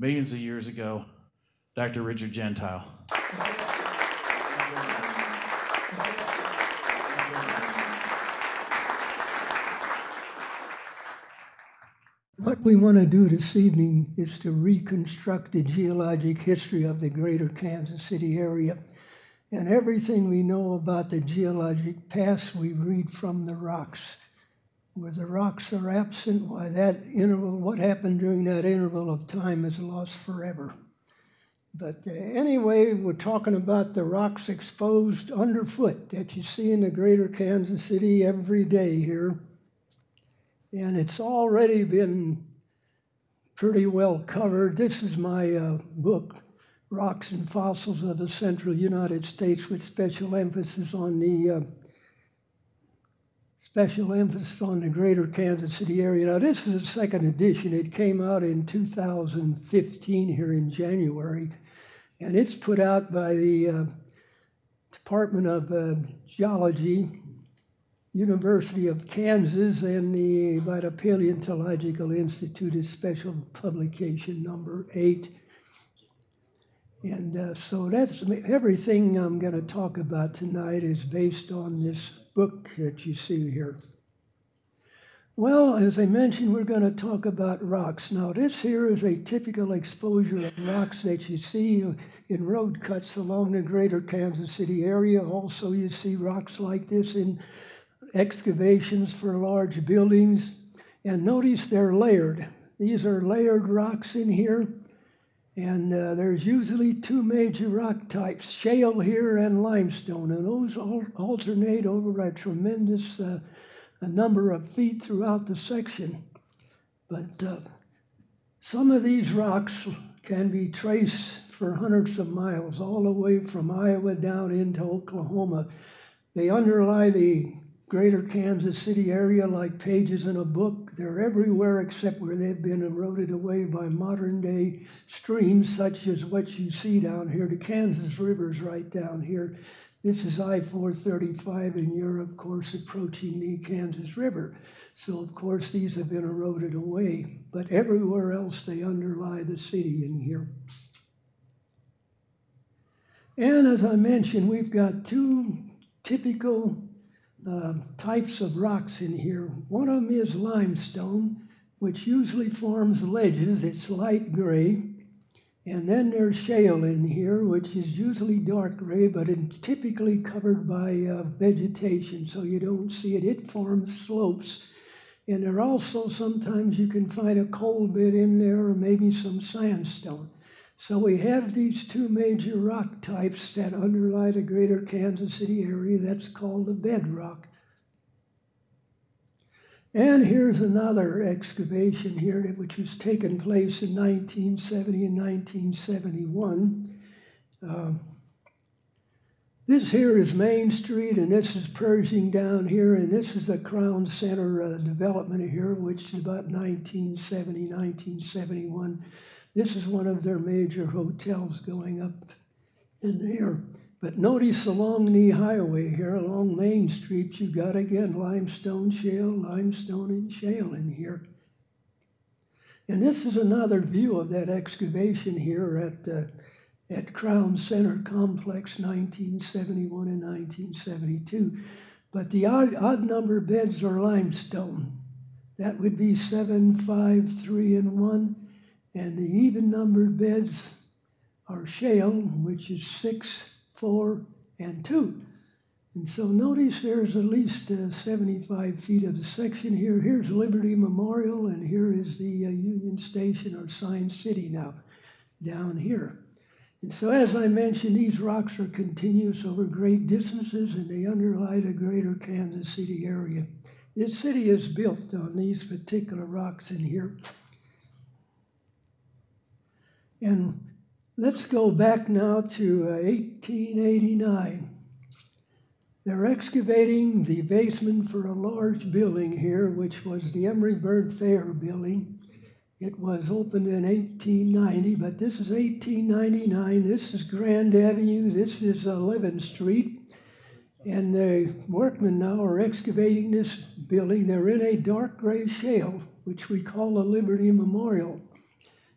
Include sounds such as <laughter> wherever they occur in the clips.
Millions of years ago, Dr. Richard Gentile. What we want to do this evening is to reconstruct the geologic history of the greater Kansas City area. And everything we know about the geologic past, we read from the rocks. Where the rocks are absent, why that interval, what happened during that interval of time is lost forever. But uh, anyway, we're talking about the rocks exposed underfoot that you see in the greater Kansas City every day here. And it's already been pretty well covered. This is my uh, book, Rocks and Fossils of the Central United States, with special emphasis on the uh, special emphasis on the greater Kansas City area. Now, this is a second edition. It came out in 2015 here in January, and it's put out by the uh, Department of uh, Geology University of Kansas and the by the Paleontological Institute is special publication number eight. And uh, so that's everything I'm going to talk about tonight is based on this book that you see here. Well, as I mentioned, we're going to talk about rocks. Now, this here is a typical exposure of rocks that you see in road cuts along the greater Kansas City area. Also, you see rocks like this in excavations for large buildings. And notice they're layered. These are layered rocks in here. And uh, there's usually two major rock types, shale here and limestone. And those al alternate over a tremendous uh, a number of feet throughout the section. But uh, some of these rocks can be traced for hundreds of miles, all the way from Iowa down into Oklahoma. They underlie the greater Kansas City area like pages in a book. They're everywhere except where they've been eroded away by modern day streams, such as what you see down here. The Kansas River's right down here. This is I 435, and you're, of course, approaching the Kansas River. So, of course, these have been eroded away. But everywhere else, they underlie the city in here. And as I mentioned, we've got two typical uh, types of rocks in here. One of them is limestone, which usually forms ledges. It's light gray. And then there's shale in here, which is usually dark gray, but it's typically covered by uh, vegetation, so you don't see it. It forms slopes. And there also sometimes you can find a coal bit in there or maybe some sandstone. So we have these two major rock types that underlie the greater Kansas City area. That's called the bedrock. And here's another excavation here which was taken place in 1970 and 1971. Uh, this here is Main Street, and this is Pershing down here, and this is the Crown Center uh, development here, which is about 1970, 1971. This is one of their major hotels going up in there. But notice along the highway here, along Main Street, you've got again limestone shale, limestone and shale in here. And this is another view of that excavation here at, uh, at Crown Center Complex 1971 and 1972. But the odd, odd number beds are limestone. That would be 7, 5, 3, and 1. And the even numbered beds are shale, which is six, four, and two. And so notice there's at least uh, 75 feet of the section here. Here's Liberty Memorial, and here is the uh, Union Station or Science City now, down here. And so as I mentioned, these rocks are continuous over great distances, and they underlie the greater Kansas City area. This city is built on these particular rocks in here. And let's go back now to uh, 1889. They're excavating the basement for a large building here, which was the Emery Bird Thayer building. It was opened in 1890, but this is 1899. This is Grand Avenue. This is 11th Street. And the workmen now are excavating this building. They're in a dark gray shale, which we call the Liberty Memorial.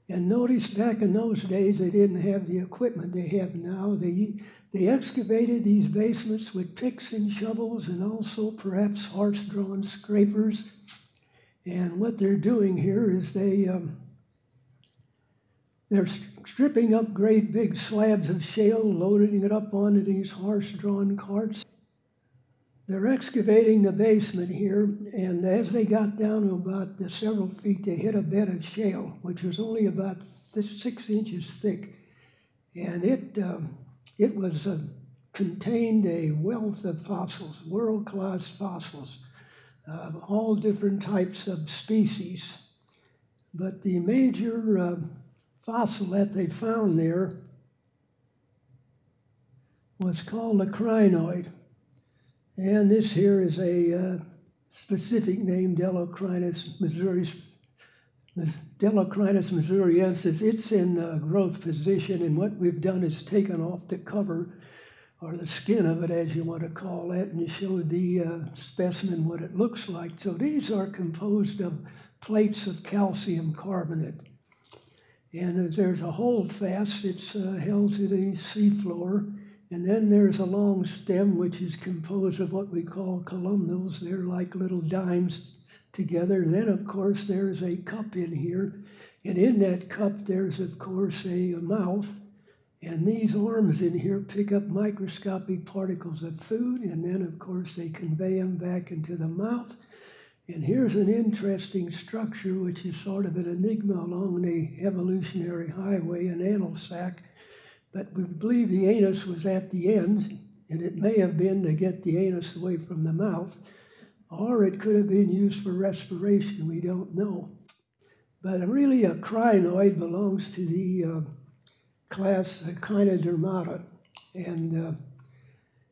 And notice back in those days, they didn't have the equipment they have now. They, they excavated these basements with picks and shovels and also perhaps horse-drawn scrapers. And what they're doing here is they, um, they're stripping up great big slabs of shale, loading it up onto these horse-drawn carts. They're excavating the basement here, and as they got down to about several feet, they hit a bed of shale, which was only about six inches thick. And it, um, it was uh, contained a wealth of fossils, world-class fossils, uh, all different types of species. But the major uh, fossil that they found there was called a crinoid. And this here is a uh, specific name, Delocrinus missouri, Delocrinus missouriensis. It's in uh, growth position, and what we've done is taken off the cover, or the skin of it, as you want to call it, and showed the uh, specimen what it looks like. So these are composed of plates of calcium carbonate. And there's a holdfast, it's uh, held to the seafloor. And then there's a long stem, which is composed of what we call columnals. They're like little dimes together. Then, of course, there's a cup in here. And in that cup, there's, of course, a, a mouth. And these arms in here pick up microscopic particles of food. And then, of course, they convey them back into the mouth. And here's an interesting structure, which is sort of an enigma along the evolutionary highway, an anal sac but we believe the anus was at the end, and it may have been to get the anus away from the mouth, or it could have been used for respiration. We don't know. But really, a crinoid belongs to the uh, class Echinodermata. And uh,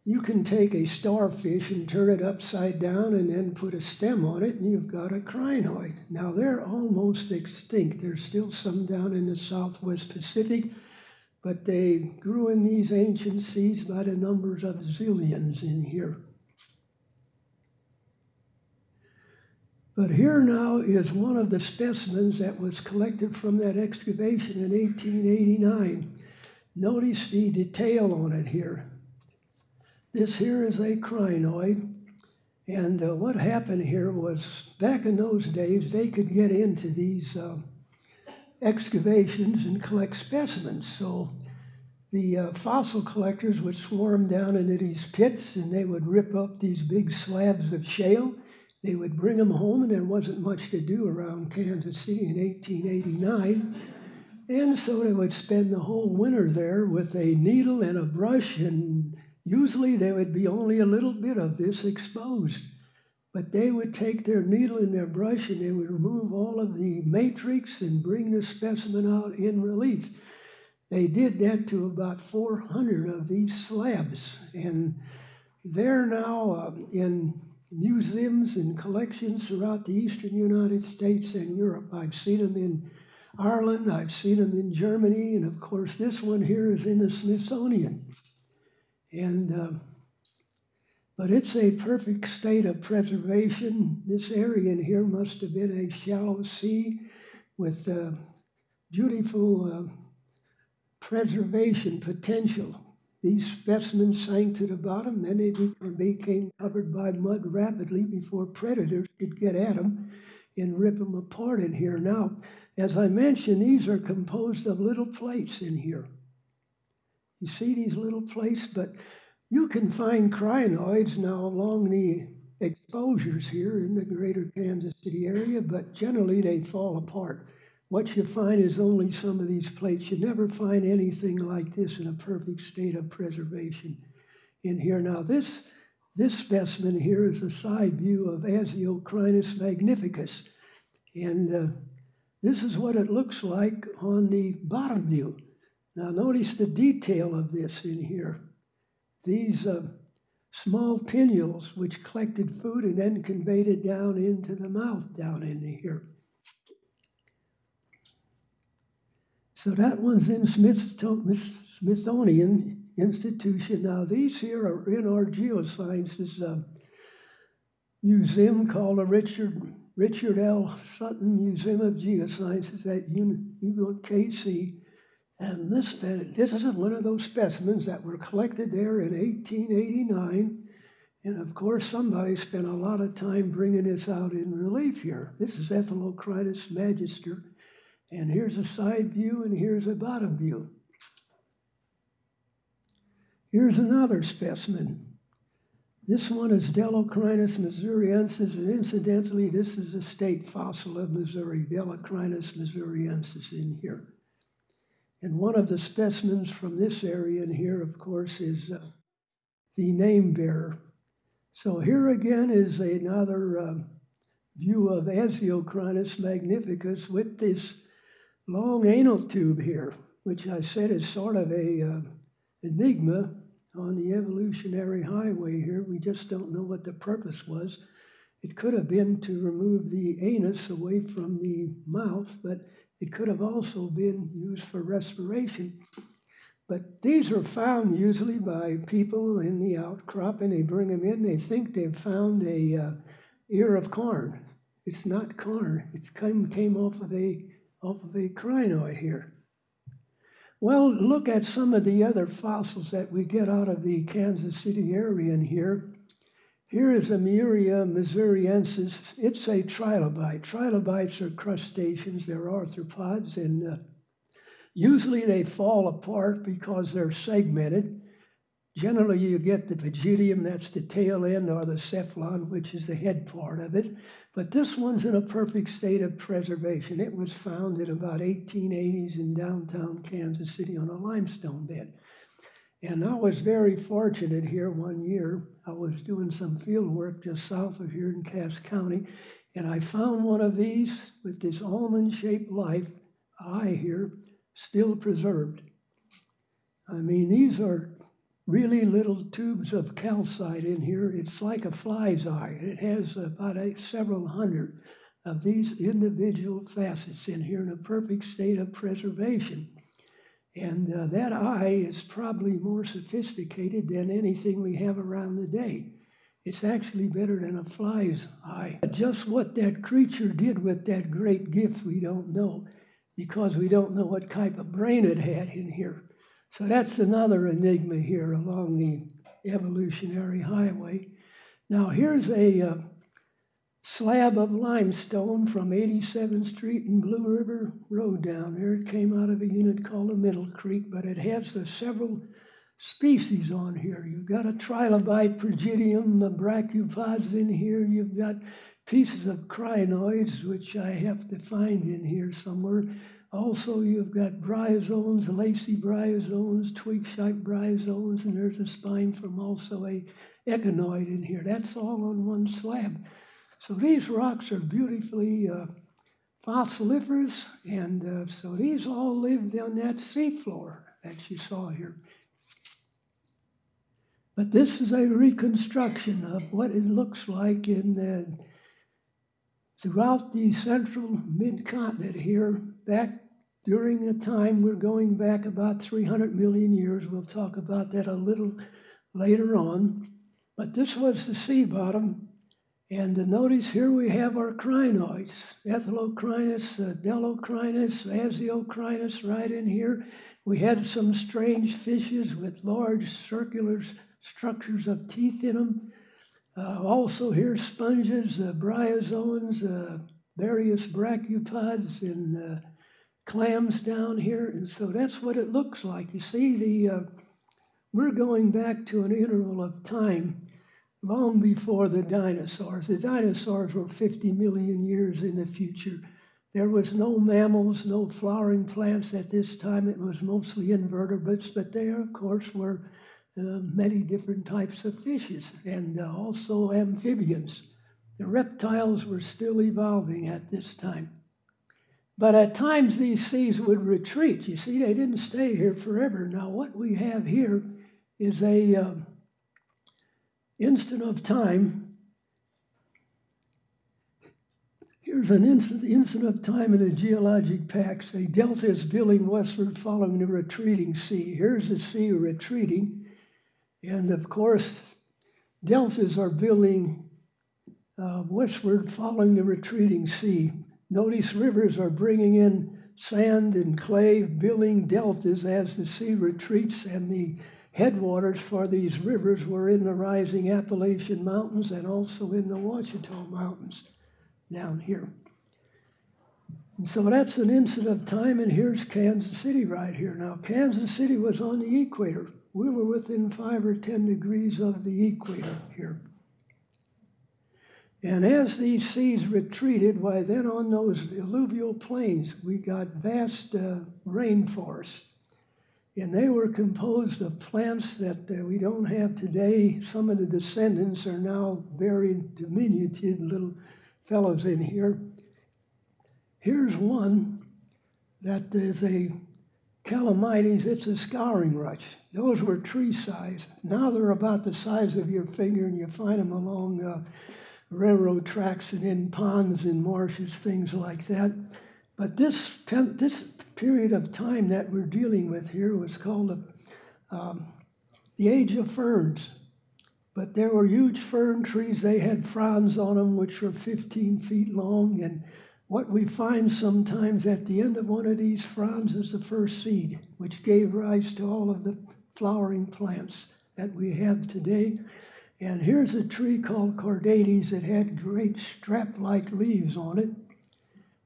you can take a starfish and turn it upside down and then put a stem on it, and you've got a crinoid. Now, they're almost extinct. There's still some down in the southwest Pacific but they grew in these ancient seas by the numbers of zillions in here. But here now is one of the specimens that was collected from that excavation in 1889. Notice the detail on it here. This here is a crinoid. And uh, what happened here was back in those days, they could get into these uh, excavations and collect specimens. So the uh, fossil collectors would swarm down into these pits and they would rip up these big slabs of shale. They would bring them home, and there wasn't much to do around Kansas City in 1889. And so they would spend the whole winter there with a needle and a brush, and usually there would be only a little bit of this exposed. But they would take their needle and their brush and they would remove all of the matrix and bring the specimen out in relief. They did that to about 400 of these slabs, and they're now uh, in museums and collections throughout the eastern United States and Europe. I've seen them in Ireland, I've seen them in Germany, and of course, this one here is in the Smithsonian. And uh, but it's a perfect state of preservation. This area in here must have been a shallow sea with uh, beautiful uh, preservation potential. These specimens sank to the bottom, then they became covered by mud rapidly before predators could get at them and rip them apart in here. Now, as I mentioned, these are composed of little plates in here. You see these little plates, but you can find crinoids now along the exposures here in the greater Kansas City area, but generally they fall apart. What you find is only some of these plates. You never find anything like this in a perfect state of preservation in here. Now, this, this specimen here is a side view of Aesiocrinus magnificus. And uh, this is what it looks like on the bottom view. Now, notice the detail of this in here these uh, small pinnules which collected food and then conveyed it down into the mouth down in here. So that one's in Smithsonian Institution. Now these here are in our geosciences uh, museum called the Richard Richard L. Sutton Museum of Geosciences at UKC. And this, this is one of those specimens that were collected there in 1889. And of course, somebody spent a lot of time bringing this out in relief here. This is Ethelocrinus magister. And here's a side view, and here's a bottom view. Here's another specimen. This one is Delocrinus missouriensis, and incidentally, this is a state fossil of Missouri, Delocrinus missouriensis in here. And one of the specimens from this area in here, of course, is uh, the name bearer. So here again is another uh, view of Aesiocrinus magnificus with this long anal tube here, which I said is sort of a uh, enigma on the evolutionary highway here. We just don't know what the purpose was. It could have been to remove the anus away from the mouth, but it could have also been used for respiration. But these are found usually by people in the outcrop, and they bring them in. They think they've found a uh, ear of corn. It's not corn. It came, came off of a off of a crinoid here. Well, look at some of the other fossils that we get out of the Kansas City area in here. Here is Ameura missouriensis. It's a trilobite. Trilobites are crustaceans, they're arthropods, and uh, usually they fall apart because they're segmented. Generally, you get the pygidium, that's the tail end, or the cephalon, which is the head part of it. But this one's in a perfect state of preservation. It was found in about 1880s in downtown Kansas City on a limestone bed. And I was very fortunate here one year. I was doing some field work just south of here in Cass County, and I found one of these with this almond shaped life eye here still preserved. I mean, these are really little tubes of calcite in here. It's like a fly's eye. It has about a, several hundred of these individual facets in here in a perfect state of preservation. And uh, that eye is probably more sophisticated than anything we have around today. It's actually better than a fly's eye. Just what that creature did with that great gift, we don't know because we don't know what type of brain it had in here. So that's another enigma here along the evolutionary highway. Now, here's a uh, slab of limestone from 87th Street and Blue River Road down there. It came out of a unit called the Middle Creek, but it has uh, several species on here. You've got a trilobite pygidium, the brachiopods in here. You've got pieces of crinoids, which I have to find in here somewhere. Also, you've got bryozoans, lacy bryozoans, twig-shaped bryozoans, and there's a spine from also a echinoid in here. That's all on one slab. So these rocks are beautifully uh, fossiliferous, and uh, so these all lived on that seafloor that you saw here. But this is a reconstruction of what it looks like in the throughout the central mid-continent here, back during a time we're going back about 300 million years. We'll talk about that a little later on. But this was the sea bottom. And notice here we have our crinoids, Ethelocrinus, uh, Delocrinus, Aesiocrinus right in here. We had some strange fishes with large circular structures of teeth in them. Uh, also here sponges, uh, bryozoans, uh, various brachiopods, and uh, clams down here. And so that's what it looks like. You see, the uh, we're going back to an interval of time long before the dinosaurs. The dinosaurs were 50 million years in the future. There was no mammals, no flowering plants at this time. It was mostly invertebrates, but there, of course, were uh, many different types of fishes and uh, also amphibians. The reptiles were still evolving at this time. But at times these seas would retreat. You see, they didn't stay here forever. Now, what we have here is a um, instant of time. Here's an instant, instant of time in the geologic packs. A delta is building westward following the retreating sea. Here's the sea retreating. And of course, deltas are building uh, westward following the retreating sea. Notice rivers are bringing in sand and clay, building deltas as the sea retreats, and the headwaters for these rivers were in the rising Appalachian Mountains and also in the Ouachita Mountains down here. And so that's an instant of time, and here's Kansas City right here. Now, Kansas City was on the equator. We were within five or 10 degrees of the equator here. And as these seas retreated, why then on those alluvial plains, we got vast uh, rainforests. And they were composed of plants that uh, we don't have today. Some of the descendants are now very diminutive little fellows in here. Here's one that is a calamites, it's a scouring rush. Those were tree size. Now they're about the size of your finger, and you find them along uh, railroad tracks and in ponds and marshes, things like that. But this, this period of time that we're dealing with here was called um, the age of ferns. But there were huge fern trees. They had fronds on them, which were 15 feet long. And what we find sometimes at the end of one of these fronds is the first seed, which gave rise to all of the flowering plants that we have today. And here's a tree called Cordaites that had great strap-like leaves on it.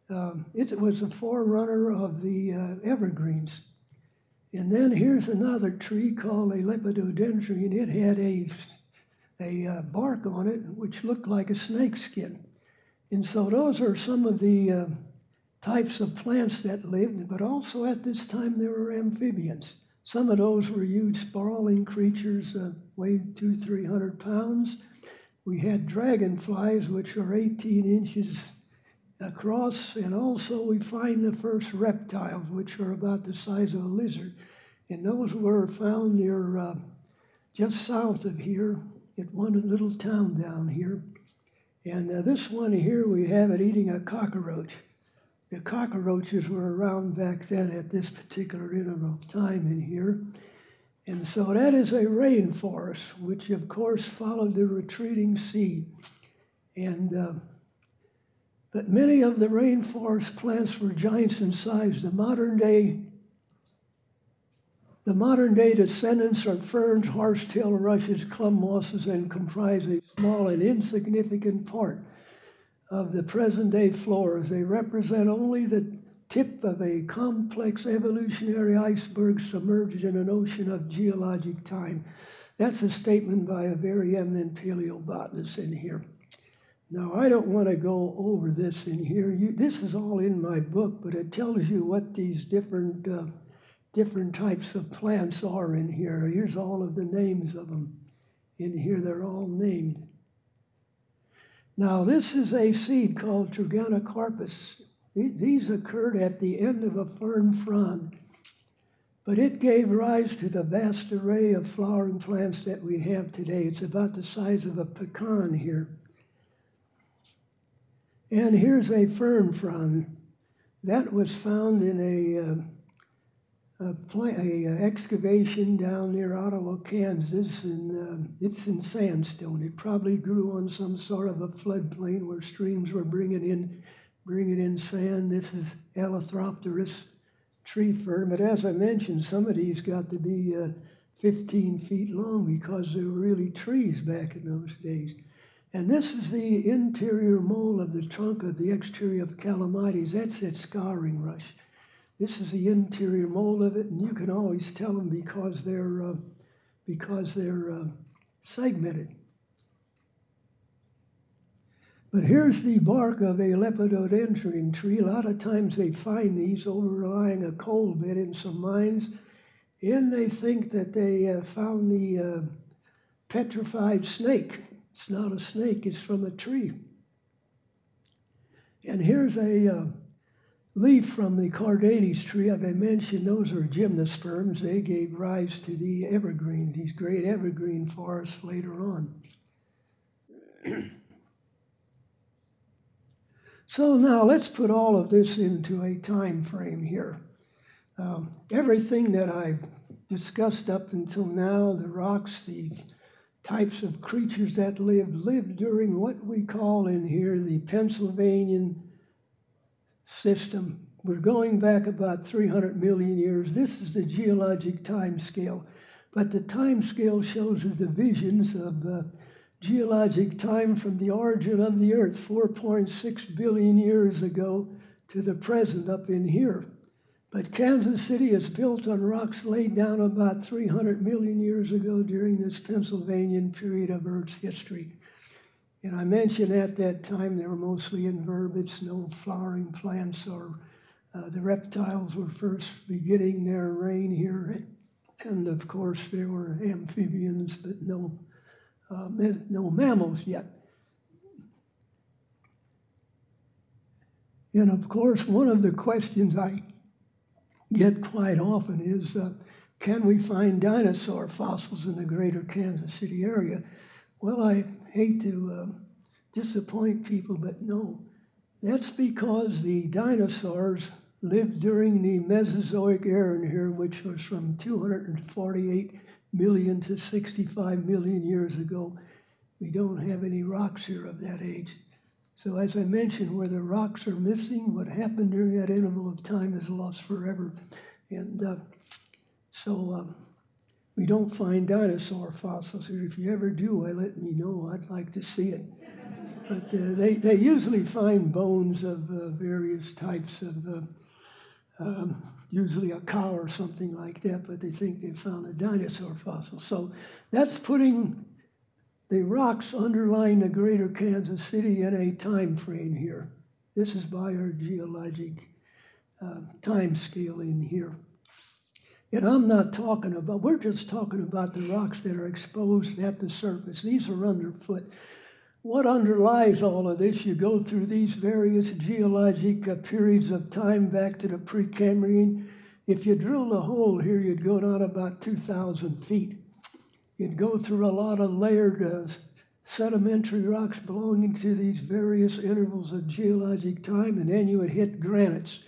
Um, it was a forerunner of the uh, evergreens. And then here's another tree called a lepidodendron. It had a, a uh, bark on it which looked like a snake skin. And so those are some of the uh, types of plants that lived, but also at this time there were amphibians. Some of those were huge sprawling creatures, uh, weighed two, three hundred pounds. We had dragonflies, which are 18 inches across, and also we find the first reptiles, which are about the size of a lizard. And those were found near uh, just south of here at one little town down here. And uh, this one here, we have it eating a cockroach the cockroaches were around back then at this particular interval of time in here. And so that is a rainforest, which of course followed the retreating sea. And uh, but many of the rainforest plants were giants in size. The modern day the modern day descendants are ferns, horsetail rushes, club mosses, and comprise a small and insignificant part of the present day floras. They represent only the tip of a complex evolutionary iceberg submerged in an ocean of geologic time. That's a statement by a very eminent paleobotanist in here. Now, I don't want to go over this in here. You, this is all in my book, but it tells you what these different, uh, different types of plants are in here. Here's all of the names of them in here. They're all named. Now, this is a seed called Trigonocarpus. These occurred at the end of a fern frond, but it gave rise to the vast array of flowering plants that we have today. It's about the size of a pecan here. And here's a fern frond. That was found in a uh, a, a, a, excavation down near Ottawa, Kansas, and uh, it's in sandstone. It probably grew on some sort of a floodplain where streams were bringing in, bringing in sand. This is Eleutheropteris tree fern, but as I mentioned, some of these got to be uh, 15 feet long because they were really trees back in those days. And this is the interior mole of the trunk of the exterior of Calamites. That's that scouring rush. This is the interior mole of it, and you can always tell them because they're uh, because they're uh, segmented. But here's the bark of a lepidodendron tree. A lot of times they find these overlying a coal bed in some mines, and they think that they uh, found the uh, petrified snake. It's not a snake, it's from a tree. And here's a uh, leaf from the Cordaites tree, as I mentioned, those are gymnosperms. They gave rise to the evergreen, these great evergreen forests later on. <clears throat> so now let's put all of this into a time frame here. Um, everything that I've discussed up until now, the rocks, the types of creatures that lived lived during what we call in here the Pennsylvanian system. We're going back about 300 million years. This is the geologic time scale, but the time scale shows the divisions of uh, geologic time from the origin of the Earth, 4.6 billion years ago, to the present up in here. But Kansas City is built on rocks laid down about 300 million years ago during this Pennsylvanian period of Earth's history. And I mentioned at that time they were mostly invertebrates, no flowering plants, or uh, the reptiles were first beginning their reign here. And of course, there were amphibians, but no, uh, no mammals yet. And of course, one of the questions I get quite often is uh, can we find dinosaur fossils in the greater Kansas City area? Well, I hate to uh, disappoint people, but no. That's because the dinosaurs lived during the Mesozoic era in here, which was from 248 million to 65 million years ago. We don't have any rocks here of that age. So as I mentioned, where the rocks are missing, what happened during that interval of time is lost forever. And uh, so um, we don't find dinosaur fossils. If you ever do, I let me know. I'd like to see it. But uh, they, they usually find bones of uh, various types of, uh, um, usually a cow or something like that, but they think they found a dinosaur fossil. So that's putting the rocks underlying the greater Kansas City in a time frame here. This is by our geologic uh, time scale in here. And I'm not talking about, we're just talking about the rocks that are exposed at the surface. These are underfoot. What underlies all of this? You go through these various geologic uh, periods of time back to the Precambrian. If you drilled a hole here, you'd go down about 2,000 feet. You'd go through a lot of layered uh, sedimentary rocks belonging to these various intervals of geologic time, and then you would hit granites,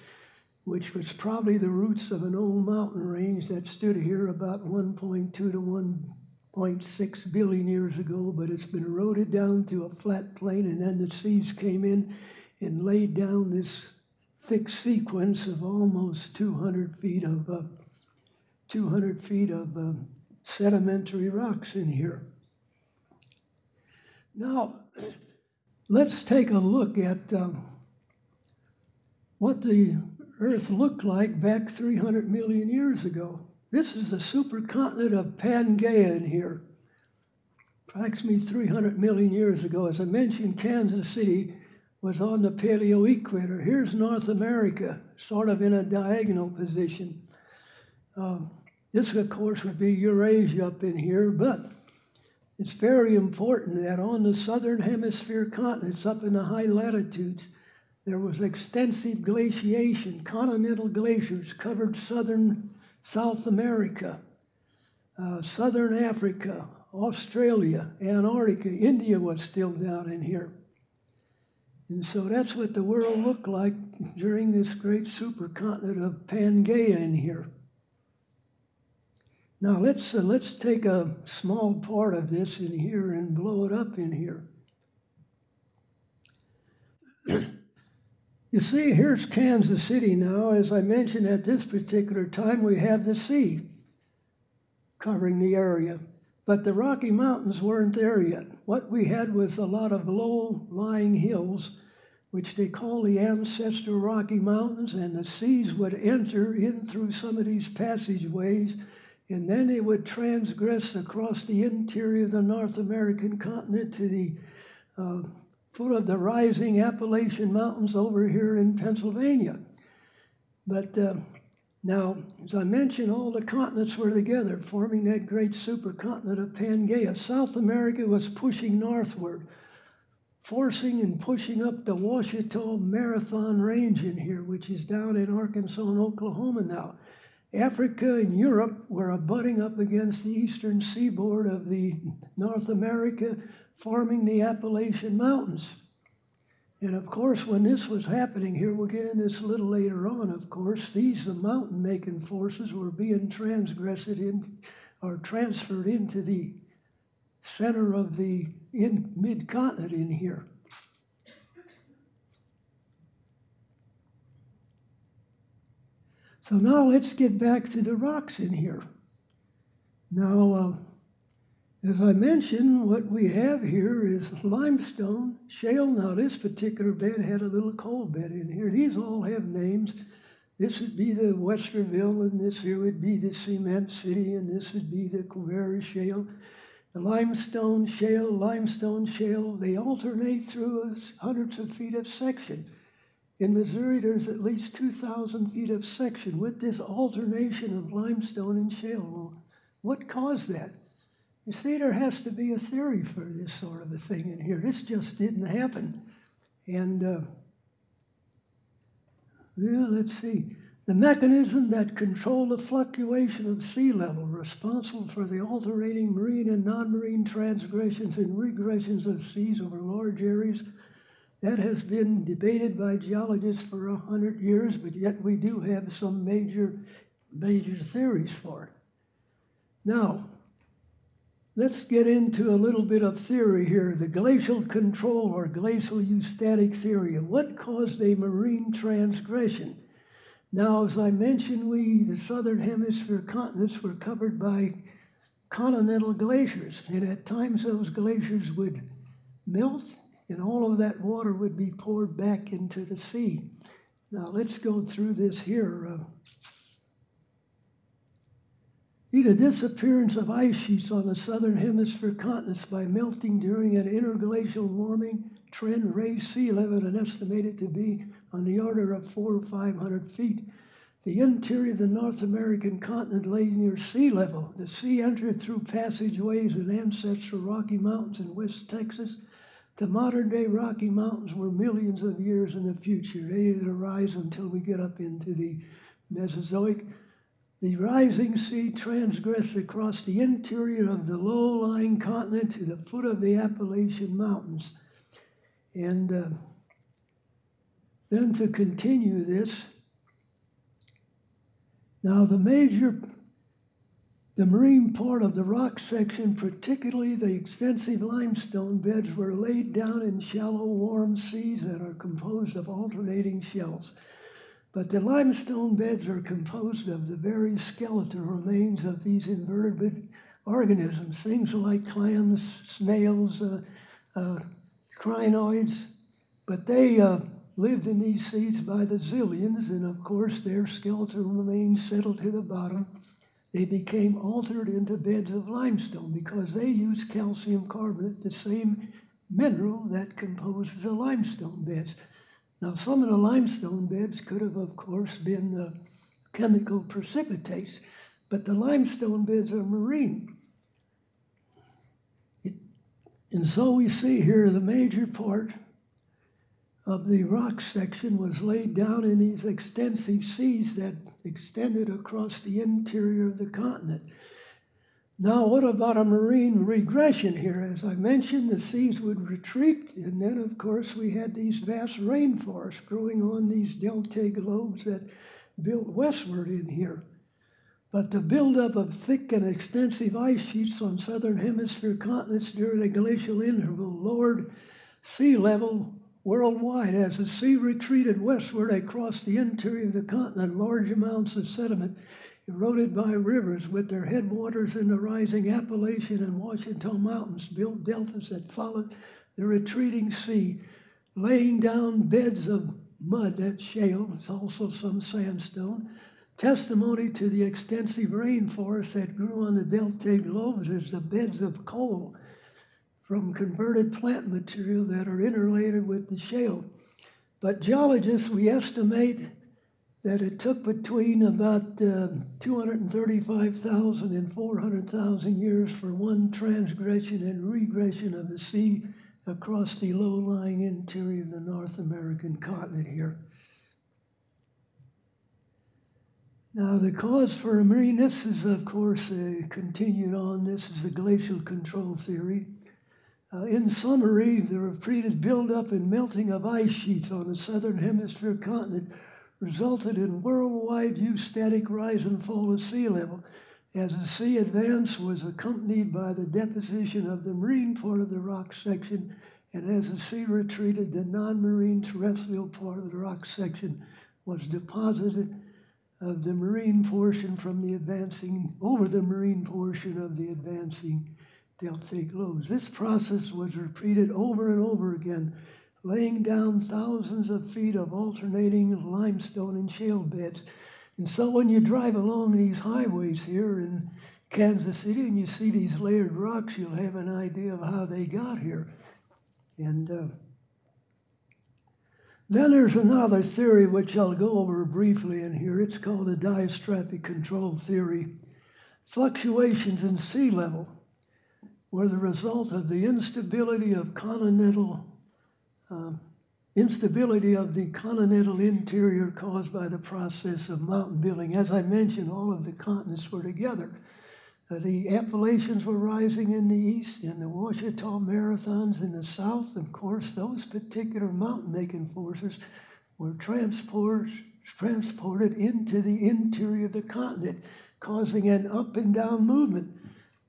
which was probably the roots of an old mountain range that stood here about 1.2 to 1.6 billion years ago, but it's been eroded down to a flat plain, and then the seas came in and laid down this thick sequence of almost 200 feet of uh, 200 feet of uh, sedimentary rocks in here. Now, <clears throat> let's take a look at um, what the Earth looked like back 300 million years ago. This is the supercontinent of Pangaea in here, approximately 300 million years ago. As I mentioned, Kansas City was on the paleo equator. Here's North America, sort of in a diagonal position. Um, this, of course, would be Eurasia up in here, but it's very important that on the southern hemisphere continents, up in the high latitudes, there was extensive glaciation. Continental glaciers covered southern South America, uh, southern Africa, Australia, Antarctica. India was still down in here. And so that's what the world looked like during this great supercontinent of Pangaea in here. Now let's, uh, let's take a small part of this in here and blow it up in here. you see, here's Kansas City now. As I mentioned, at this particular time, we have the sea covering the area. But the Rocky Mountains weren't there yet. What we had was a lot of low-lying hills, which they call the ancestral Rocky Mountains, and the seas would enter in through some of these passageways and then it would transgress across the interior of the North American continent to the uh, foot of the rising Appalachian Mountains over here in Pennsylvania. But uh, now, as I mentioned, all the continents were together, forming that great supercontinent of Pangaea. South America was pushing northward, forcing and pushing up the Ouachita Marathon Range in here, which is down in Arkansas and Oklahoma now. Africa and Europe were abutting up against the eastern seaboard of the North America, forming the Appalachian Mountains. And of course, when this was happening here, we'll get into this a little later on, of course, these the mountain making forces were being transgressed in or transferred into the center of the in mid-continent in here. So now let's get back to the rocks in here. Now, uh, as I mentioned, what we have here is limestone, shale. Now, this particular bed had a little coal bed in here. These all have names. This would be the Westerville, and this here would be the Cement City, and this would be the Quivira Shale. The limestone shale, limestone shale, they alternate through hundreds of feet of section. In Missouri, there's at least 2,000 feet of section with this alternation of limestone and shale. Well, what caused that? You see, there has to be a theory for this sort of a thing in here. This just didn't happen. And, uh, yeah, let's see. The mechanism that control the fluctuation of sea level, responsible for the alternating marine and non-marine transgressions and regressions of seas over large areas, that has been debated by geologists for a hundred years, but yet we do have some major, major theories for it. Now, let's get into a little bit of theory here. The glacial control or glacial eustatic theory. What caused a marine transgression? Now, as I mentioned, we, the southern hemisphere continents, were covered by continental glaciers, and at times those glaciers would melt and all of that water would be poured back into the sea. Now, let's go through this here. Uh, the disappearance of ice sheets on the southern hemisphere continents by melting during an interglacial warming trend raised sea level and estimated to be on the order of four or five hundred feet. The interior of the North American continent lay near sea level. The sea entered through passageways in ancestral Rocky Mountains in West Texas. The modern day Rocky Mountains were millions of years in the future. They didn't arise until we get up into the Mesozoic. The rising sea transgressed across the interior of the low-lying continent to the foot of the Appalachian Mountains. And uh, then to continue this, now the major, the marine part of the rock section, particularly the extensive limestone beds, were laid down in shallow, warm seas that are composed of alternating shells. But the limestone beds are composed of the very skeletal remains of these invertebrate organisms, things like clams, snails, uh, uh, crinoids, but they uh, lived in these seas by the zillions, and of course their skeletal remains settled to the bottom. They became altered into beds of limestone because they use calcium carbonate, the same mineral that composes the limestone beds. Now, some of the limestone beds could have, of course, been uh, chemical precipitates, but the limestone beds are marine. It, and so we see here the major part of the rock section was laid down in these extensive seas that extended across the interior of the continent. Now, what about a marine regression here? As I mentioned, the seas would retreat, and then, of course, we had these vast rainforests growing on these delta lobes that built westward in here. But the buildup of thick and extensive ice sheets on southern hemisphere continents during the glacial interval lowered sea level worldwide. As the sea retreated westward across the interior of the continent, large amounts of sediment eroded by rivers with their headwaters in the rising Appalachian and Ouachita Mountains, built deltas that followed the retreating sea, laying down beds of mud, that shale, it's also some sandstone. Testimony to the extensive rainforests that grew on the delta lobes is the beds of coal from converted plant material that are interrelated with the shale. But geologists, we estimate that it took between about uh, 235,000 and 400,000 years for one transgression and regression of the sea across the low-lying interior of the North American continent here. Now, the cause for a marine, this is, of course, uh, continued on. This is the glacial control theory. Uh, in summary, the repeated buildup and melting of ice sheets on the southern hemisphere continent resulted in worldwide eustatic rise and fall of sea level. as the sea advance was accompanied by the deposition of the marine part of the rock section, and as the sea retreated, the non-marine terrestrial part of the rock section was deposited of the marine portion from the advancing, over the marine portion of the advancing deltaic lobes. This process was repeated over and over again, laying down thousands of feet of alternating limestone and shale beds. And so when you drive along these highways here in Kansas City and you see these layered rocks, you'll have an idea of how they got here. And uh, then there's another theory which I'll go over briefly in here. It's called the diastrophic control theory. Fluctuations in sea level were the result of the instability of continental uh, instability of the continental interior caused by the process of mountain building. As I mentioned, all of the continents were together. Uh, the Appalachians were rising in the east, and the Ouachita Mountains in the south. Of course, those particular mountain making forces were transport, transported into the interior of the continent, causing an up and down movement.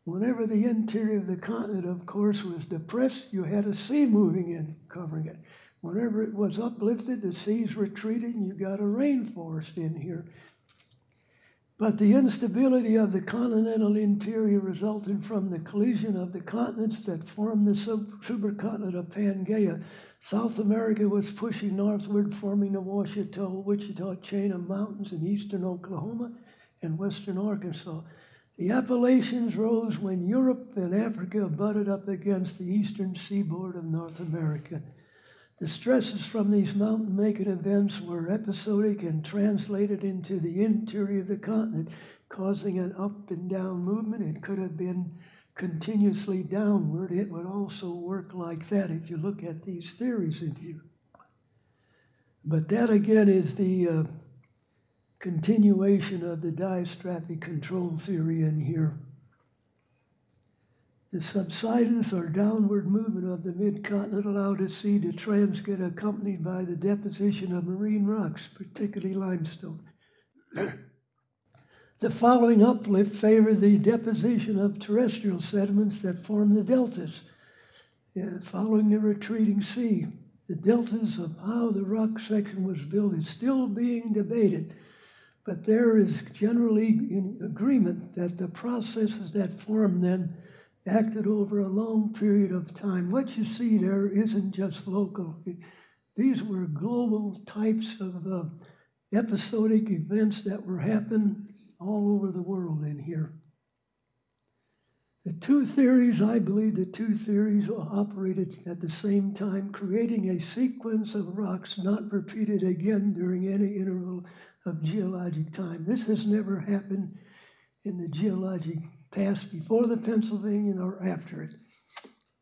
Whenever the interior of the continent, of course, was depressed, you had a sea moving in, covering it. Whenever it was uplifted, the seas retreated, and you got a rainforest in here. But the instability of the continental interior resulted from the collision of the continents that formed the supercontinent of Pangaea. South America was pushing northward, forming the Ouachita, Wichita chain of mountains in eastern Oklahoma and western Arkansas. The Appalachians rose when Europe and Africa butted up against the eastern seaboard of North America. The stresses from these mountain making events were episodic and translated into the interior of the continent, causing an up and down movement. It could have been continuously downward. It would also work like that if you look at these theories in here. But that again is the uh, continuation of the diastrophic control theory in here. The subsidence or downward movement of the mid-continent allowed the sea to transgress accompanied by the deposition of marine rocks, particularly limestone. <coughs> the following uplift favored the deposition of terrestrial sediments that form the deltas. Yeah, following the retreating sea, the deltas of how the rock section was built is still being debated, but there is generally agreement that the processes that form them acted over a long period of time. What you see there isn't just local. These were global types of uh, episodic events that were happening all over the world in here. The two theories, I believe the two theories operated at the same time, creating a sequence of rocks not repeated again during any interval of geologic time. This has never happened in the geologic past before the Pennsylvanian or after it.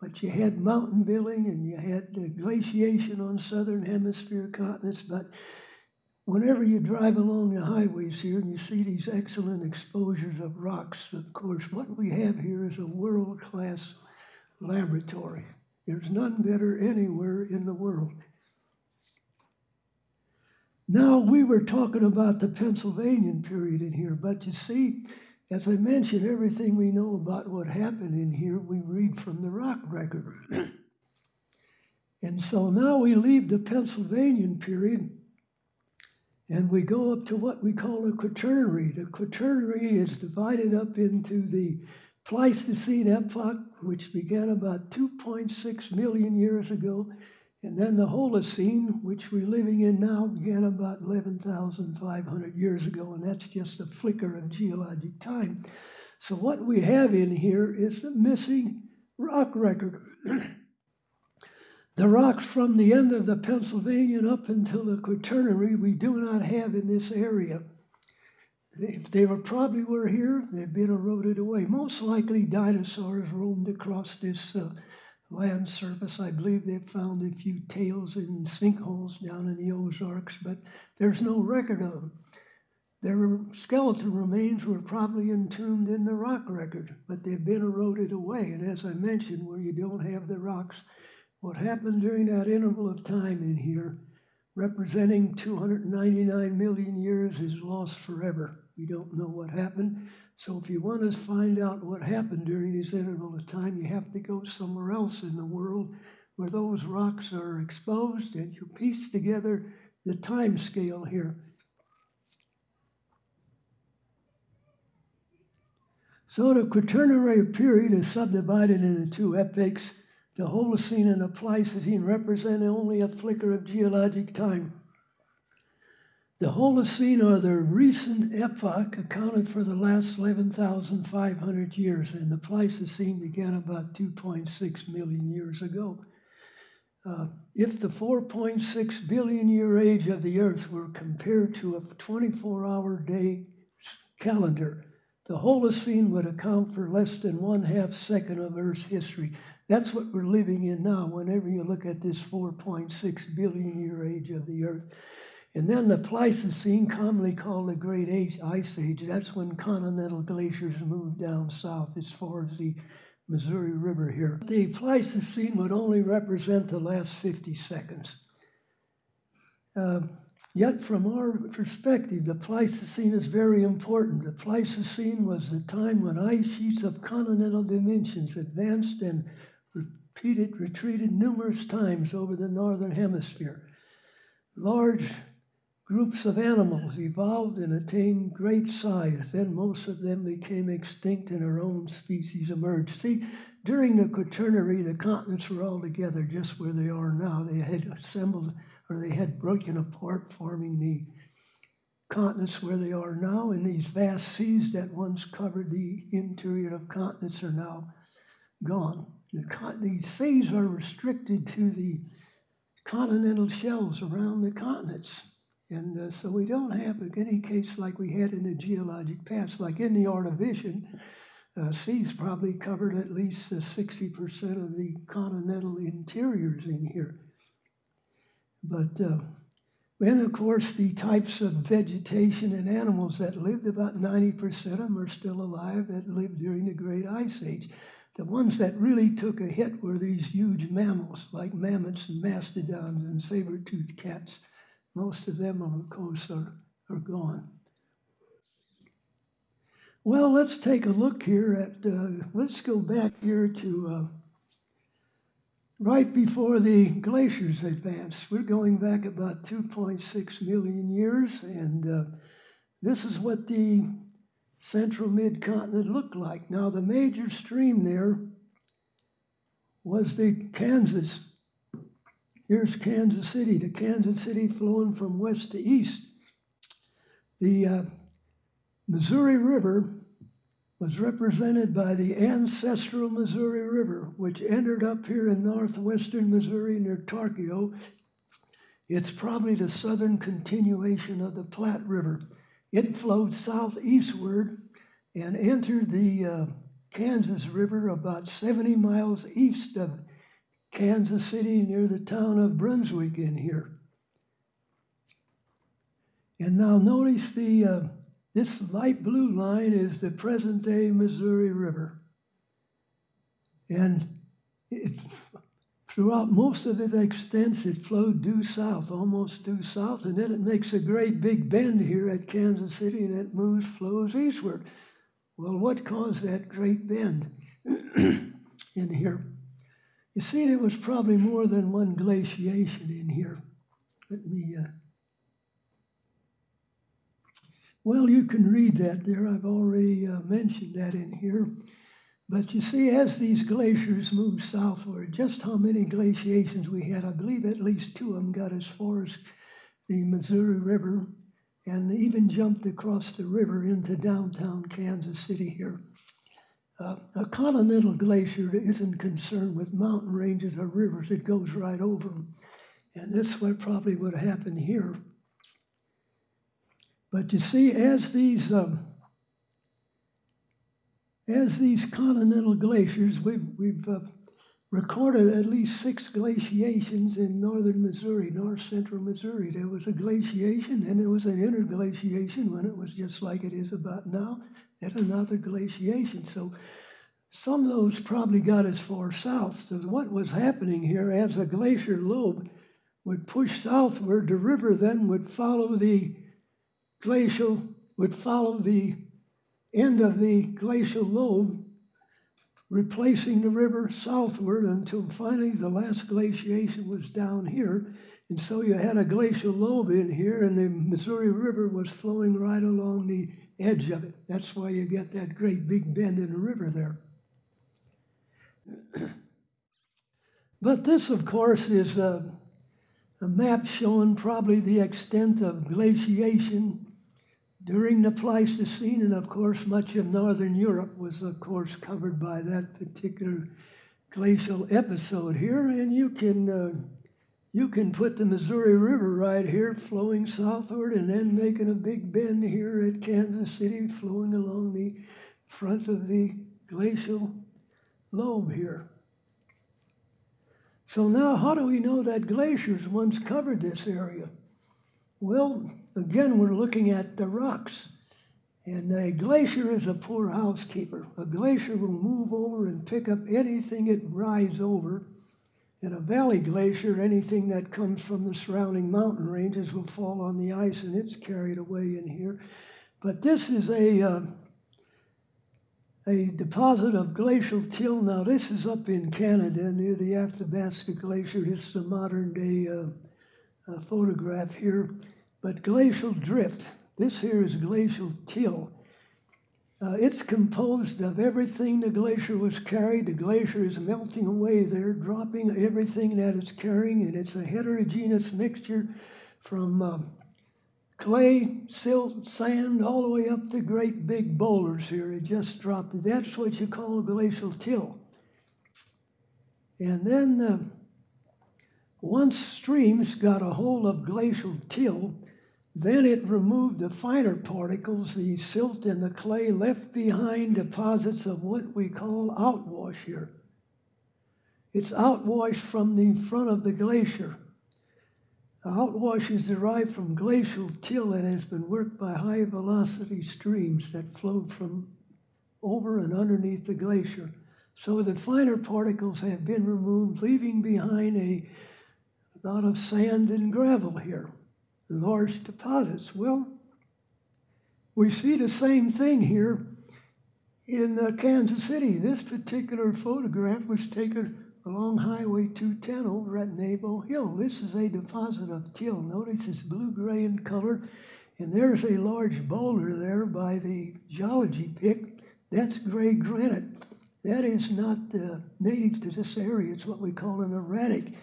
But you had mountain building and you had glaciation on southern hemisphere continents. But whenever you drive along the highways here and you see these excellent exposures of rocks, of course, what we have here is a world class laboratory. There's none better anywhere in the world. Now, we were talking about the Pennsylvanian period in here, but you see, as I mentioned, everything we know about what happened in here, we read from the rock record. <clears throat> and so now we leave the Pennsylvanian period and we go up to what we call the Quaternary. The Quaternary is divided up into the Pleistocene epoch, which began about 2.6 million years ago, and then the Holocene, which we're living in now, began about 11,500 years ago, and that's just a flicker of geologic time. So what we have in here is the missing rock record. the rocks from the end of the Pennsylvanian up until the Quaternary we do not have in this area. If they were probably were here, they've been eroded away. Most likely dinosaurs roamed across this uh, land surface. I believe they've found a few tails in sinkholes down in the Ozarks, but there's no record of them. Their skeleton remains were probably entombed in the rock record, but they've been eroded away. And as I mentioned, where you don't have the rocks, what happened during that interval of time in here representing 299 million years is lost forever. We don't know what happened. So if you want to find out what happened during this interval of time, you have to go somewhere else in the world where those rocks are exposed and you piece together the time scale here. So the Quaternary period is subdivided into two epochs. The Holocene and the Pleistocene represent only a flicker of geologic time. The Holocene, or the recent epoch, accounted for the last 11,500 years, and the Pleistocene began about 2.6 million years ago. Uh, if the 4.6 billion year age of the Earth were compared to a 24 hour day calendar, the Holocene would account for less than one half second of Earth's history. That's what we're living in now whenever you look at this 4.6 billion year age of the Earth. And then the Pleistocene, commonly called the Great Age, Ice Age, that's when continental glaciers moved down south as far as the Missouri River here. The Pleistocene would only represent the last 50 seconds. Uh, yet, from our perspective, the Pleistocene is very important. The Pleistocene was the time when ice sheets of continental dimensions advanced and repeated, retreated numerous times over the northern hemisphere. Large Groups of animals evolved and attained great size. Then most of them became extinct and our own species emerged. See, during the Quaternary, the continents were all together just where they are now. They had assembled or they had broken apart, forming the continents where they are now. And these vast seas that once covered the interior of continents are now gone. The, these seas are restricted to the continental shelves around the continents. And uh, so we don't have any case like we had in the geologic past, like in the Ordovician. Uh, seas probably covered at least uh, 60% of the continental interiors in here. But uh, then, of course, the types of vegetation and animals that lived, about 90% of them are still alive that lived during the Great Ice Age. The ones that really took a hit were these huge mammals like mammoths and mastodons and saber-toothed cats. Most of them, of course, are, are gone. Well, let's take a look here at, uh, let's go back here to uh, right before the glaciers advanced. We're going back about 2.6 million years, and uh, this is what the central mid-continent looked like. Now, the major stream there was the Kansas Here's Kansas City, the Kansas City flowing from west to east. The uh, Missouri River was represented by the ancestral Missouri River, which entered up here in northwestern Missouri near Tarkio. It's probably the southern continuation of the Platte River. It flowed southeastward and entered the uh, Kansas River about 70 miles east of Kansas City near the town of Brunswick in here. And now notice the uh, this light blue line is the present day Missouri River. And it, throughout most of its extent, it flowed due south, almost due south, and then it makes a great big bend here at Kansas City and it moves, flows eastward. Well, what caused that great bend <clears throat> in here? You see, there was probably more than one glaciation in here. Let me. Uh... Well, you can read that there. I've already uh, mentioned that in here. But you see, as these glaciers moved southward, just how many glaciations we had, I believe at least two of them got as far as the Missouri River and even jumped across the river into downtown Kansas City here. Uh, a continental glacier isn't concerned with mountain ranges or rivers, it goes right over them. And that's what probably would happen here. But you see, as these um, as these continental glaciers, we've, we've uh, recorded at least six glaciations in northern Missouri, north central Missouri. There was a glaciation, and there was an interglaciation when it was just like it is about now, and another glaciation. So some of those probably got as far south. So what was happening here as a glacier lobe would push southward, the river then would follow the glacial, would follow the end of the glacial lobe, replacing the river southward until finally the last glaciation was down here. And so you had a glacial lobe in here, and the Missouri River was flowing right along the edge of it. That's why you get that great big bend in the river there. <clears throat> but this, of course, is a, a map showing probably the extent of glaciation during the Pleistocene, and of course, much of northern Europe was, of course, covered by that particular glacial episode here. And you can uh, you can put the Missouri River right here, flowing southward, and then making a big bend here at Kansas City, flowing along the front of the glacial lobe here. So now, how do we know that glaciers once covered this area? Well, again, we're looking at the rocks. And a glacier is a poor housekeeper. A glacier will move over and pick up anything it rides over. And a valley glacier, anything that comes from the surrounding mountain ranges, will fall on the ice and it's carried away in here. But this is a, uh, a deposit of glacial till. Now, this is up in Canada near the Athabasca Glacier. This is a modern day uh, uh, photograph here. But glacial drift, this here is glacial till. Uh, it's composed of everything the glacier was carried. The glacier is melting away there, dropping everything that it's carrying, and it's a heterogeneous mixture from um, clay, silt, sand, all the way up to great big boulders here. It just dropped. That's what you call a glacial till. And then uh, once streams got a hold of glacial till, then it removed the finer particles, the silt and the clay, left behind deposits of what we call outwash here. It's outwash from the front of the glacier. The outwash is derived from glacial till that has been worked by high velocity streams that flowed from over and underneath the glacier. So the finer particles have been removed, leaving behind a lot of sand and gravel here large deposits. Well, we see the same thing here in uh, Kansas City. This particular photograph was taken along Highway 210 over at Nebo Hill. This is a deposit of till. Notice it's blue-gray in color, and there's a large boulder there by the geology pick. That's gray granite. That is not uh, native to this area. It's what we call an erratic.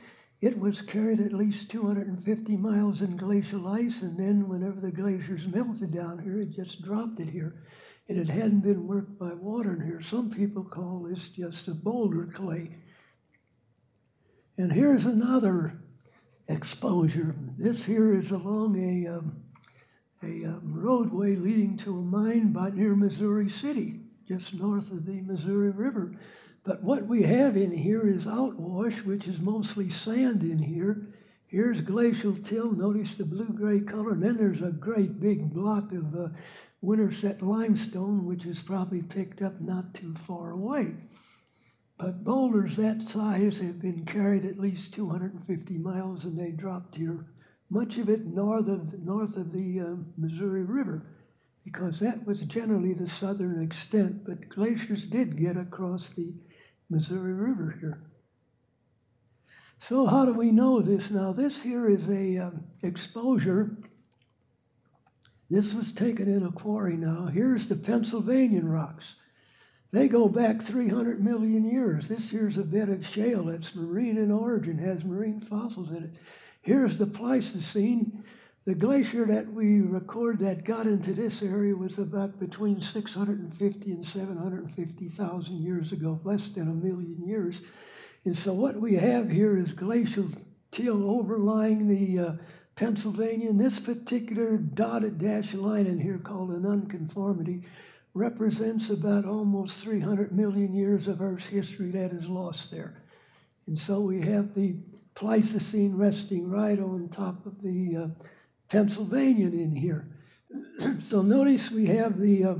It was carried at least 250 miles in glacial ice, and then whenever the glaciers melted down here, it just dropped it here. And it hadn't been worked by water in here. Some people call this just a boulder clay. And here's another exposure. This here is along a, um, a um, roadway leading to a mine by near Missouri City, just north of the Missouri River. But what we have in here is outwash, which is mostly sand in here. Here's glacial till. Notice the blue-gray color. And then there's a great big block of uh, Winterset limestone, which is probably picked up not too far away. But boulders that size have been carried at least 250 miles, and they dropped here. Much of it north of north of the uh, Missouri River, because that was generally the southern extent. But glaciers did get across the Missouri River here. So how do we know this now? This here is a um, exposure. This was taken in a quarry now. Here's the Pennsylvanian rocks. They go back 300 million years. This here's a bed of shale that's marine in origin, has marine fossils in it. Here's the Pleistocene. The glacier that we record that got into this area was about between 650 and 750,000 years ago, less than a million years. And so what we have here is glacial till overlying the uh, Pennsylvania. this particular dotted dash line in here called an unconformity represents about almost 300 million years of Earth's history that is lost there. And so we have the Pleistocene resting right on top of the uh, Pennsylvanian in here. <clears throat> so notice we have the uh,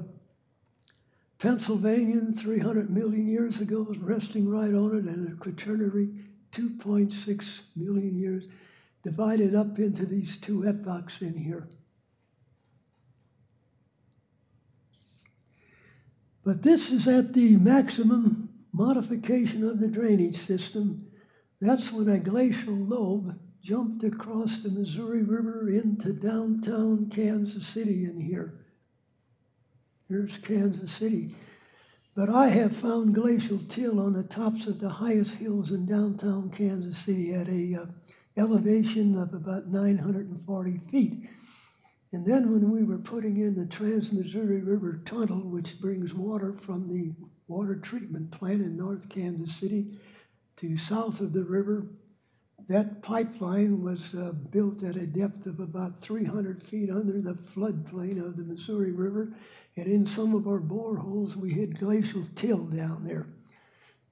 Pennsylvanian 300 million years ago resting right on it, and the Quaternary 2.6 million years. divided up into these two epochs in here. But this is at the maximum modification of the drainage system. That's when a glacial lobe jumped across the Missouri River into downtown Kansas City in here. Here's Kansas City. But I have found glacial till on the tops of the highest hills in downtown Kansas City at a uh, elevation of about 940 feet. And then when we were putting in the Trans-Missouri River Tunnel, which brings water from the water treatment plant in North Kansas City to south of the river, that pipeline was uh, built at a depth of about 300 feet under the floodplain of the Missouri River. And in some of our boreholes, we had glacial till down there.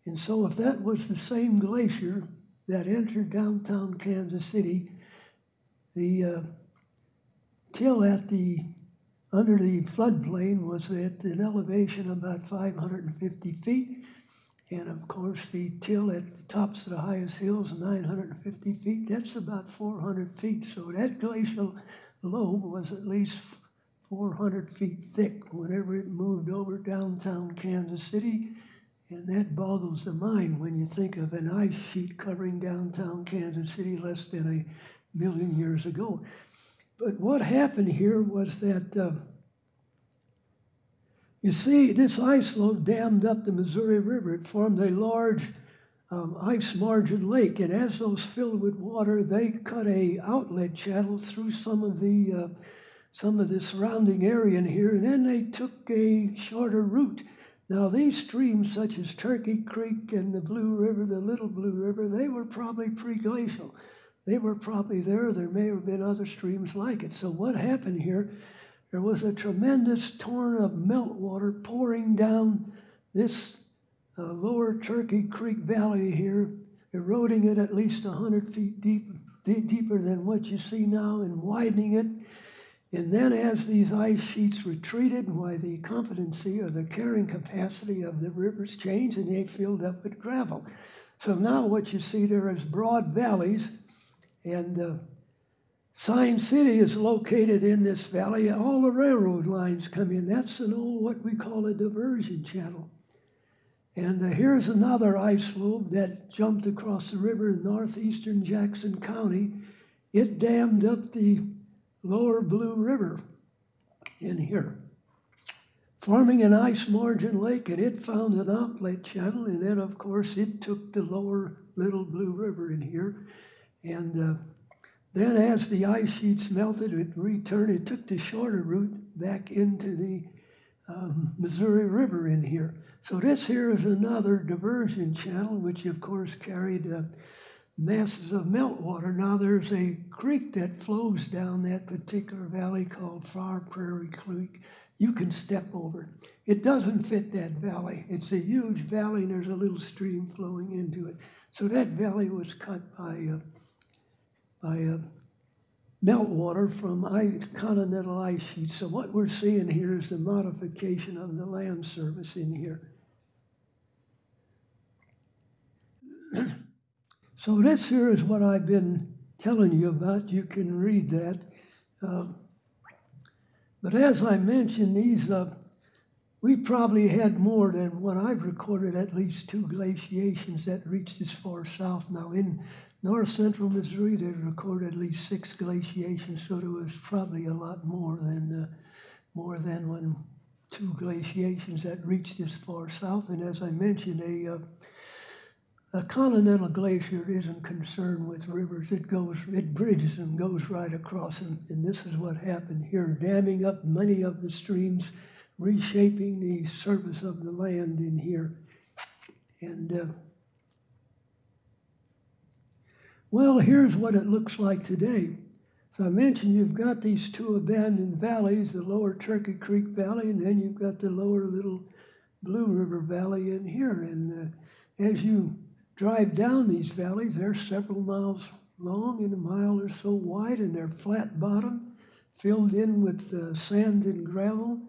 And so if that was the same glacier that entered downtown Kansas City, the uh, till at the under the floodplain was at an elevation of about 550 feet. And of course, the till at the tops of the highest hills, 950 feet, that's about 400 feet. So that glacial lobe was at least 400 feet thick whenever it moved over downtown Kansas City. And that boggles the mind when you think of an ice sheet covering downtown Kansas City less than a million years ago. But what happened here was that, uh, you see, this ice lobe dammed up the Missouri River. It formed a large um, ice margin lake, and as those filled with water, they cut a outlet channel through some of the uh, some of the surrounding area in here, and then they took a shorter route. Now, these streams, such as Turkey Creek and the Blue River, the Little Blue River, they were probably pre-glacial. They were probably there. There may have been other streams like it. So what happened here, there was a tremendous torrent of meltwater pouring down this uh, lower Turkey Creek Valley here, eroding it at least 100 feet deep, deep, deeper than what you see now and widening it. And then as these ice sheets retreated, why the competency or the carrying capacity of the rivers changed and they filled up with gravel. So now what you see there is broad valleys and uh, Sign City is located in this valley. All the railroad lines come in. That's an old, what we call a diversion channel. And uh, here's another ice lobe that jumped across the river in northeastern Jackson County. It dammed up the lower Blue River in here, forming an ice margin lake, and it found an outlet channel. And then, of course, it took the lower Little Blue River in here and uh, then as the ice sheets melted, it returned, it took the shorter route back into the um, Missouri River in here. So this here is another diversion channel, which of course carried uh, masses of meltwater. Now there's a creek that flows down that particular valley called Fire Prairie Creek. You can step over. It doesn't fit that valley. It's a huge valley and there's a little stream flowing into it. So that valley was cut by uh, by uh, meltwater from continental ice sheets. So what we're seeing here is the modification of the land surface in here. <clears throat> so this here is what I've been telling you about. You can read that. Uh, but as I mentioned, these uh, we probably had more than what I've recorded, at least two glaciations that reached as far south. Now, in north central Missouri, they recorded at least six glaciations, so there was probably a lot more than uh, more than when two glaciations that reached this far south. And as I mentioned, a uh, a continental glacier isn't concerned with rivers. It goes, it bridges them, goes right across them. And this is what happened here, damming up many of the streams, reshaping the surface of the land in here. And uh, well, here's what it looks like today. So I mentioned you've got these two abandoned valleys, the lower Turkey Creek Valley, and then you've got the lower Little Blue River Valley in here. And uh, as you drive down these valleys, they're several miles long and a mile or so wide, and they're flat bottom, filled in with uh, sand and gravel.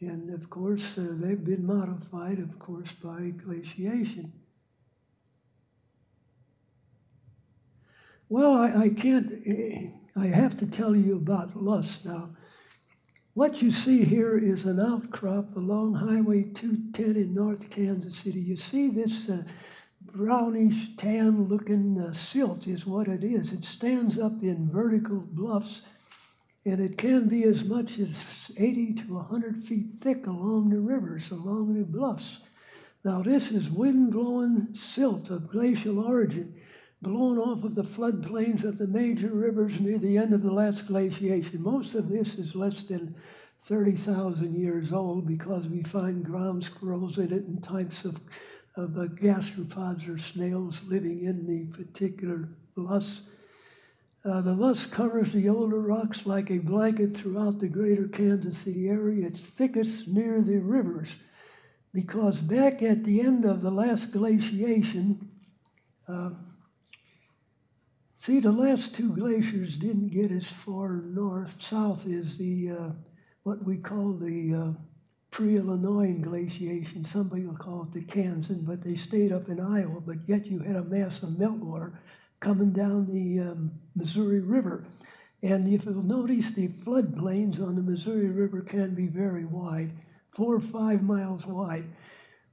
And of course, uh, they've been modified, of course, by glaciation. Well, I, I can't, eh, I have to tell you about loess now. What you see here is an outcrop along Highway 210 in North Kansas City. You see this uh, brownish tan looking uh, silt is what it is. It stands up in vertical bluffs and it can be as much as 80 to 100 feet thick along the rivers, along the bluffs. Now, this is wind blowing silt of glacial origin, blown off of the floodplains of the major rivers near the end of the last glaciation. Most of this is less than 30,000 years old because we find ground squirrels in it and types of, of uh, gastropods or snails living in the particular loess. Uh, the loess covers the older rocks like a blanket throughout the greater Kansas City area. It's thickest near the rivers because back at the end of the last glaciation, uh, see, the last two glaciers didn't get as far north. South is the uh, what we call the uh, pre-Illinois glaciation. Some people call it the Kansan, but they stayed up in Iowa. But yet you had a mass of meltwater coming down the um, Missouri River. And if you'll notice, the floodplains on the Missouri River can be very wide, four or five miles wide.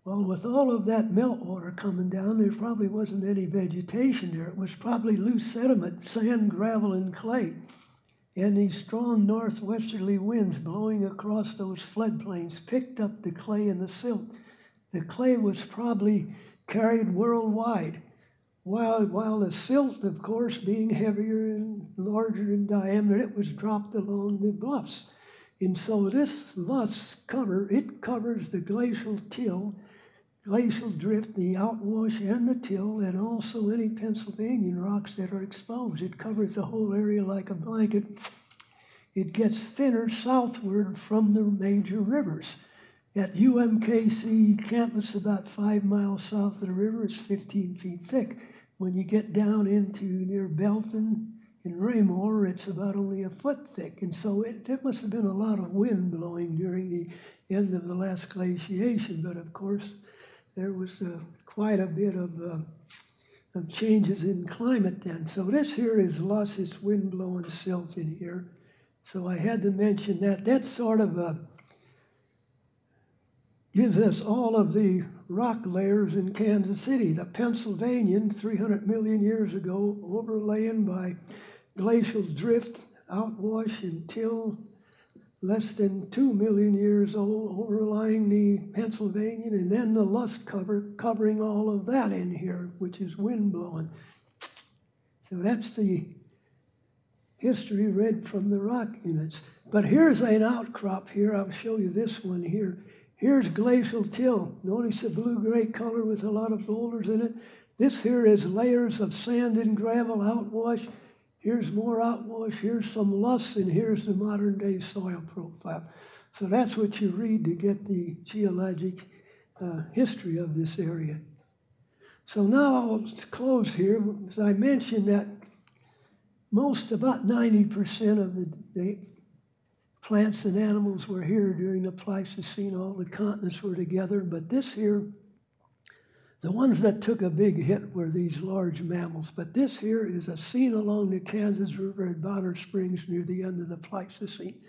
Well, with all of that meltwater coming down, there probably wasn't any vegetation there. It was probably loose sediment, sand, gravel, and clay. And these strong northwesterly winds blowing across those floodplains picked up the clay and the silt. The clay was probably carried worldwide, while, while the silt, of course, being heavier and larger in diameter, it was dropped along the bluffs. And so this loess cover, it covers the glacial till, glacial drift, the outwash and the till, and also any Pennsylvanian rocks that are exposed. It covers the whole area like a blanket. It gets thinner southward from the major rivers. At UMKC campus, about five miles south of the river, it's 15 feet thick. When you get down into near Belton and Raymore, it's about only a foot thick. And so it, there must have been a lot of wind blowing during the end of the last glaciation. But of course, there was uh, quite a bit of, uh, of changes in climate then. So this here is loess its wind blowing silt in here. So I had to mention that. That sort of uh, gives us all of the rock layers in Kansas City. The Pennsylvanian, 300 million years ago, overlain by glacial drift, outwash, and till less than 2 million years old, overlying the Pennsylvanian, and then the loess cover covering all of that in here, which is wind blowing. So that's the history read from the rock units. But here's an outcrop here. I'll show you this one here. Here's glacial till. Notice the blue-gray color with a lot of boulders in it. This here is layers of sand and gravel outwash. Here's more outwash. Here's some loess, and here's the modern-day soil profile. So that's what you read to get the geologic uh, history of this area. So now I'll close here. As I mentioned that most, about 90% of the, the plants and animals were here during the Pleistocene. All the continents were together. But this here, the ones that took a big hit were these large mammals. But this here is a scene along the Kansas River at Bonner Springs near the end of the Pleistocene.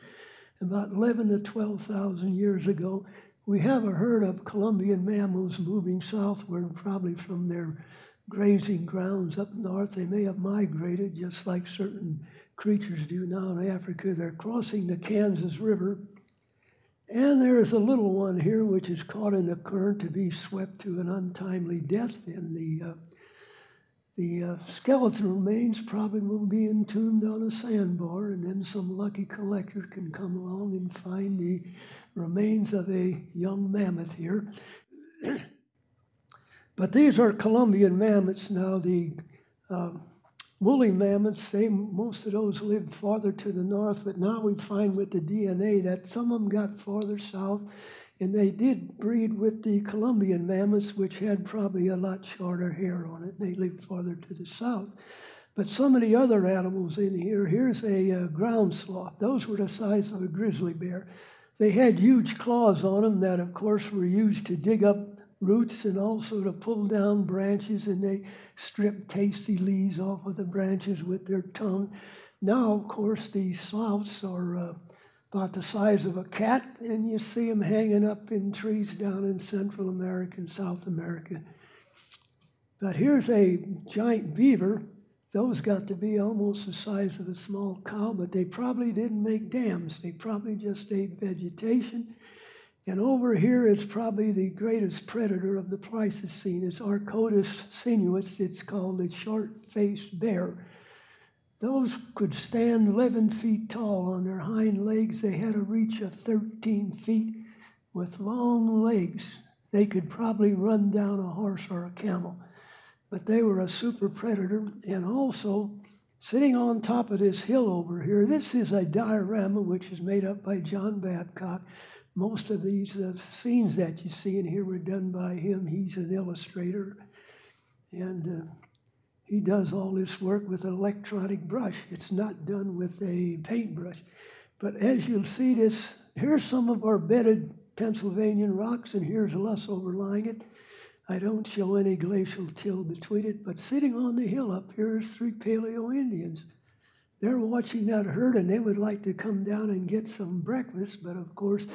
About 11 to 12,000 years ago, we have a herd of Columbian mammoths moving southward, probably from their grazing grounds up north. They may have migrated just like certain creatures do now in Africa. They're crossing the Kansas River. And there is a little one here which is caught in the current to be swept to an untimely death. And the, uh, the uh, skeleton remains probably will be entombed on a sandbar, and then some lucky collector can come along and find the remains of a young mammoth here. <clears throat> but these are Columbian mammoths now. The uh, woolly mammoths, most of those lived farther to the north, but now we find with the DNA that some of them got farther south, and they did breed with the Columbian mammoths, which had probably a lot shorter hair on it. They lived farther to the south. But some of the other animals in here, here's a uh, ground sloth. Those were the size of a grizzly bear. They had huge claws on them that, of course, were used to dig up roots and also to pull down branches, and they strip tasty leaves off of the branches with their tongue. Now, of course, these sloths are uh, about the size of a cat, and you see them hanging up in trees down in Central America and South America. But here's a giant beaver. Those got to be almost the size of a small cow, but they probably didn't make dams. They probably just ate vegetation. And over here is probably the greatest predator of the Pleistocene. It's Arctodus simus. It's called the short-faced bear. Those could stand 11 feet tall on their hind legs. They had a reach of 13 feet with long legs. They could probably run down a horse or a camel. But they were a super predator. And also, sitting on top of this hill over here, this is a diorama which is made up by John Babcock. Most of these uh, scenes that you see in here were done by him. He's an illustrator. And uh, he does all this work with an electronic brush. It's not done with a paintbrush. But as you'll see this, here's some of our bedded Pennsylvanian rocks, and here's loess overlying it. I don't show any glacial till between it, but sitting on the hill up here is three Paleo Indians. They're watching that herd and they would like to come down and get some breakfast, but of course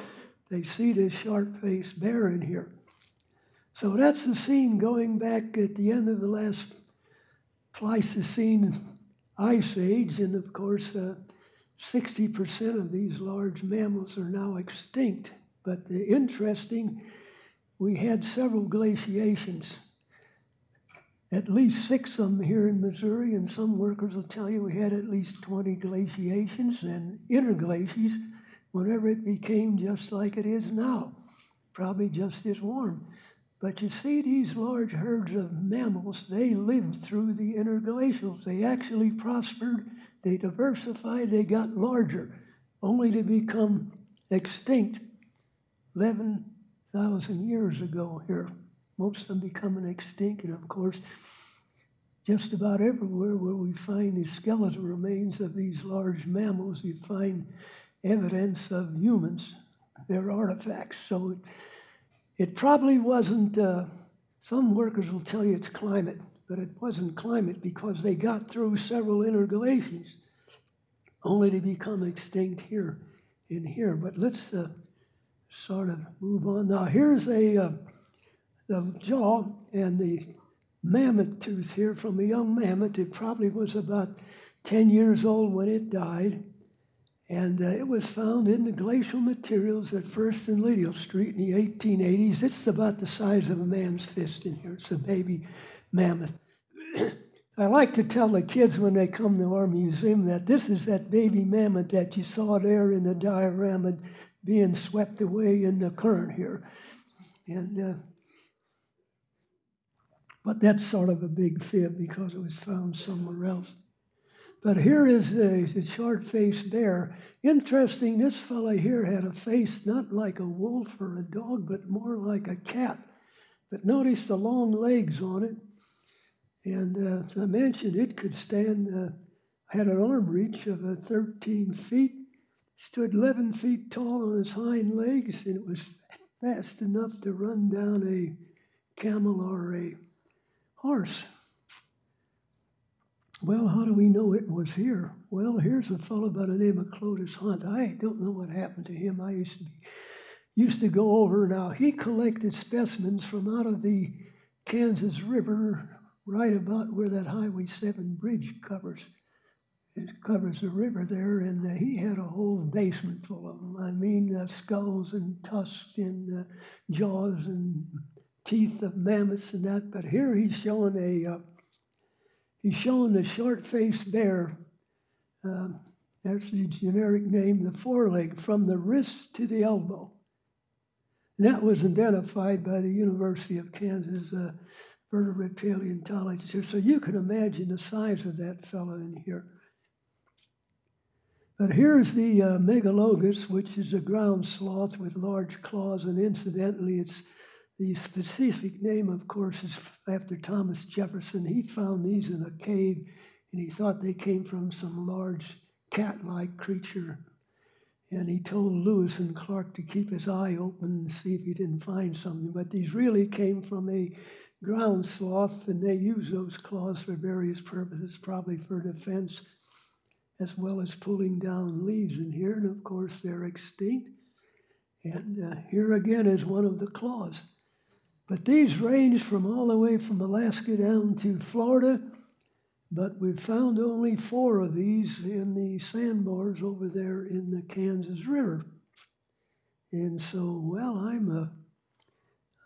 they see this sharp-faced bear in here. So that's the scene going back at the end of the last Pleistocene ice age, and of course, uh, 60% of these large mammals are now extinct. But the interesting, we had several glaciations, at least six of them here in Missouri, and some workers will tell you we had at least 20 glaciations and interglaciers whenever it became just like it is now, probably just as warm. But you see, these large herds of mammals, they lived through the interglacials. They actually prospered, they diversified, they got larger, only to become extinct 11,000 years ago here. Most of them becoming extinct, and of course, just about everywhere where we find the skeletal remains of these large mammals, you find evidence of humans, their artifacts. So it, probably wasn't, uh, some workers will tell you it's climate, but it wasn't climate because they got through several interglaciers only to become extinct here in here. But let's uh, sort of move on. Now, here's a uh, the jaw and the mammoth tooth here from a young mammoth. It probably was about 10 years old when it died. And uh, it was found in the glacial materials at First and Lydial Street in the 1880s. It's about the size of a man's fist in here. It's a baby mammoth. <clears throat> I like to tell the kids when they come to our museum that this is that baby mammoth that you saw there in the diorama being swept away in the current here. And uh, but that's sort of a big fib because it was found somewhere else. But here is a, short-faced bear. Interesting, this fellow here had a face not like a wolf or a dog, but more like a cat. But notice the long legs on it. And uh, as I mentioned, it could stand, uh, had an arm reach of uh, 13 feet, stood 11 feet tall on its hind legs, and it was fast enough to run down a camel or a horse. Well, how do we know it was here? Well, here's a fellow by the name of Clotis Hunt. I don't know what happened to him. I used to be, used to go over. Now he collected specimens from out of the Kansas River, right about where that Highway 7 bridge covers. It covers the river there, and uh, he had a whole basement full of them. I mean, uh, skulls and tusks and uh, jaws and teeth of mammoths and that. But here he's showing a uh, He's showing the short-faced bear. Uh, that's the generic name, the foreleg, from the wrist to the elbow. that was identified by the University of Kansas uh, vertebrate paleontologist here. So you can imagine the size of that fellow in here. But here's the uh, Megalonyx, which is a ground sloth with large claws, and incidentally, it's the specific name, of course, is after Thomas Jefferson. He found these in a cave and he thought they came from some large cat like creature And he told Lewis and Clark to keep his eye open and see if he didn't find something. But these really came from a ground sloth, and they use those claws for various purposes, probably for defense, as well as pulling down leaves in here. And of course, they're extinct. And uh, here again is one of the claws. But these range from all the way from Alaska down to Florida, but we've found only four of these in the sandbars over there in the Kansas River. And so, well, I'm a,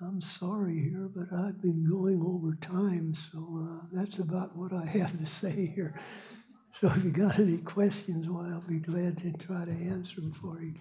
I'm sorry here, but I've been going over time, so uh, that's about what I have to <laughs> say here. So if you got any questions, well, I'll be glad to try to answer them for you.